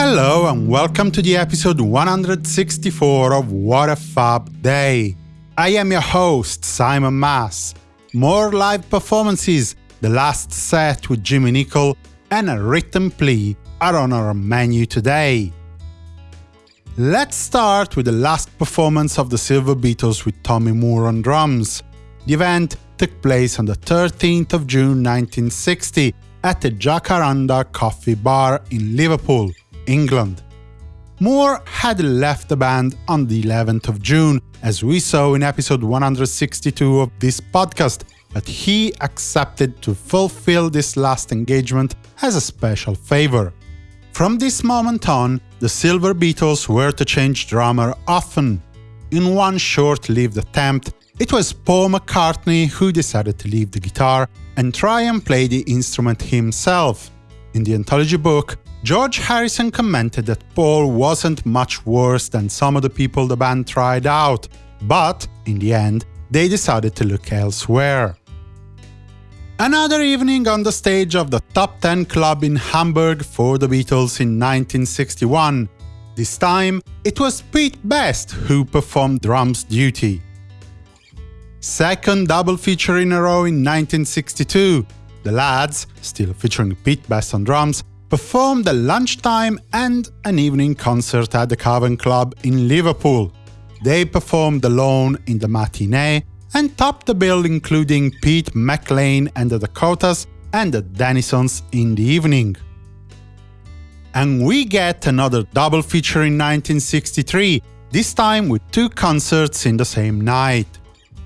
Hello and welcome to the episode 164 of What a Fab Day. I am your host, Simon Mas. More live performances, the last set with Jimmy Nicol, and a written plea are on our menu today. Let's start with the last performance of the Silver Beetles with Tommy Moore on drums. The event took place on the 13th of June 1960 at the Jacaranda Coffee Bar in Liverpool, England. Moore had left the band on the 11th of June, as we saw in episode 162 of this podcast, but he accepted to fulfill this last engagement as a special favor. From this moment on, the Silver Beetles were to change drummer often. In one short-lived attempt, it was Paul McCartney who decided to leave the guitar and try and play the instrument himself. In the anthology book, George Harrison commented that Paul wasn't much worse than some of the people the band tried out, but, in the end, they decided to look elsewhere. Another evening on the stage of the Top 10 Club in Hamburg for the Beatles in 1961. This time, it was Pete Best who performed drums duty. Second double feature in a row in 1962. The lads, still featuring Pete Best on drums, performed a lunchtime and an evening concert at the Cavern Club in Liverpool. They performed alone in the matinee and topped the bill including Pete MacLaine and the Dakotas and the Dennisons in the evening. And we get another double feature in 1963, this time with two concerts in the same night.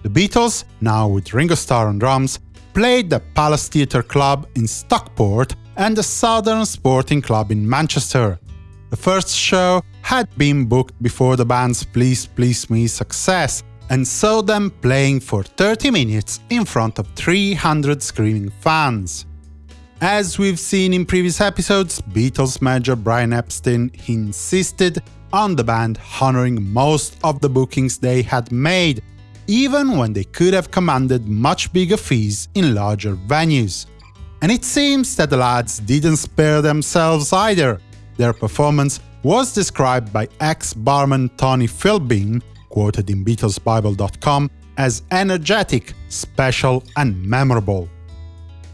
The Beatles, now with Ringo Starr on drums, played the Palace Theatre Club in Stockport and the Southern Sporting Club in Manchester. The first show had been booked before the band's Please Please Me success, and saw them playing for 30 minutes in front of 300 screaming fans. As we've seen in previous episodes, Beatles manager Brian Epstein insisted on the band honoring most of the bookings they had made, even when they could have commanded much bigger fees in larger venues. And it seems that the lads didn't spare themselves either. Their performance was described by ex-barman Tony Philbin, quoted in BeatlesBible.com, as energetic, special and memorable.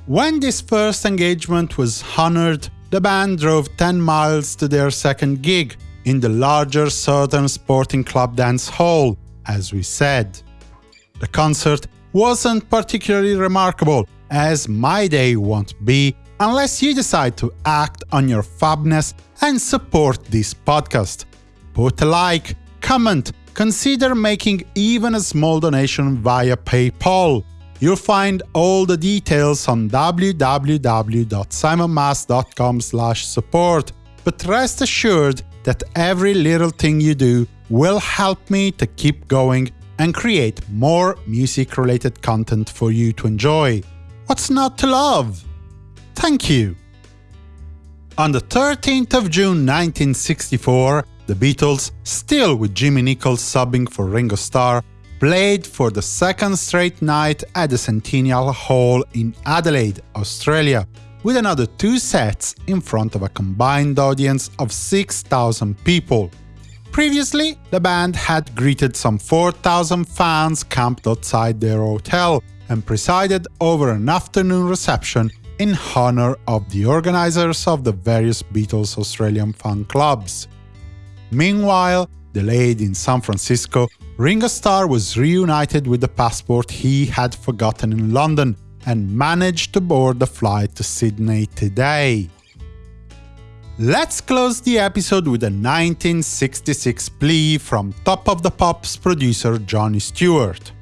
When this first engagement was honored, the band drove 10 miles to their second gig, in the larger Southern Sporting Club dance hall, as we said. The concert wasn't particularly remarkable, as my day won't be unless you decide to act on your fabness and support this podcast. Put a like, comment, consider making even a small donation via PayPal. You'll find all the details on www.simonmas.com support, but rest assured that every little thing you do will help me to keep going and create more music-related content for you to enjoy. What's not to love? Thank you! On the 13th of June 1964, the Beatles, still with Jimmy Nichols subbing for Ringo Starr, played for the second straight night at the Centennial Hall in Adelaide, Australia, with another two sets in front of a combined audience of 6,000 people. Previously, the band had greeted some 4,000 fans camped outside their hotel, and presided over an afternoon reception in honor of the organizers of the various Beatles Australian fan clubs. Meanwhile, delayed in San Francisco, Ringo Starr was reunited with the passport he had forgotten in London and managed to board the flight to Sydney today. Let's close the episode with a 1966 plea from Top of the Pops producer Johnny Stewart.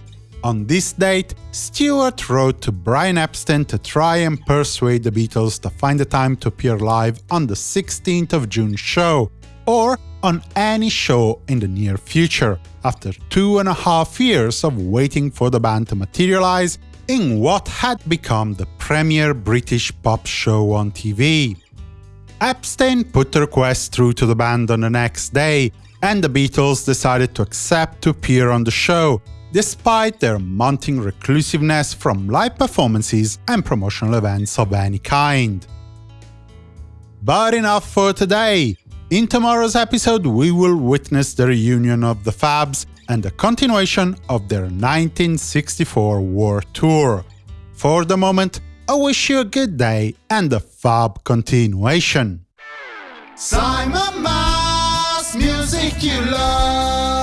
On this date, Stewart wrote to Brian Epstein to try and persuade the Beatles to find a time to appear live on the 16th of June show, or on any show in the near future, after two and a half years of waiting for the band to materialize in what had become the premier British pop show on TV. Epstein put the request through to the band on the next day, and the Beatles decided to accept to appear on the show, despite their mounting reclusiveness from live performances and promotional events of any kind. But enough for today! In tomorrow's episode, we will witness the reunion of the Fabs and the continuation of their 1964 war tour. For the moment, I wish you a good day and a fab continuation. Simon Mas, music you love.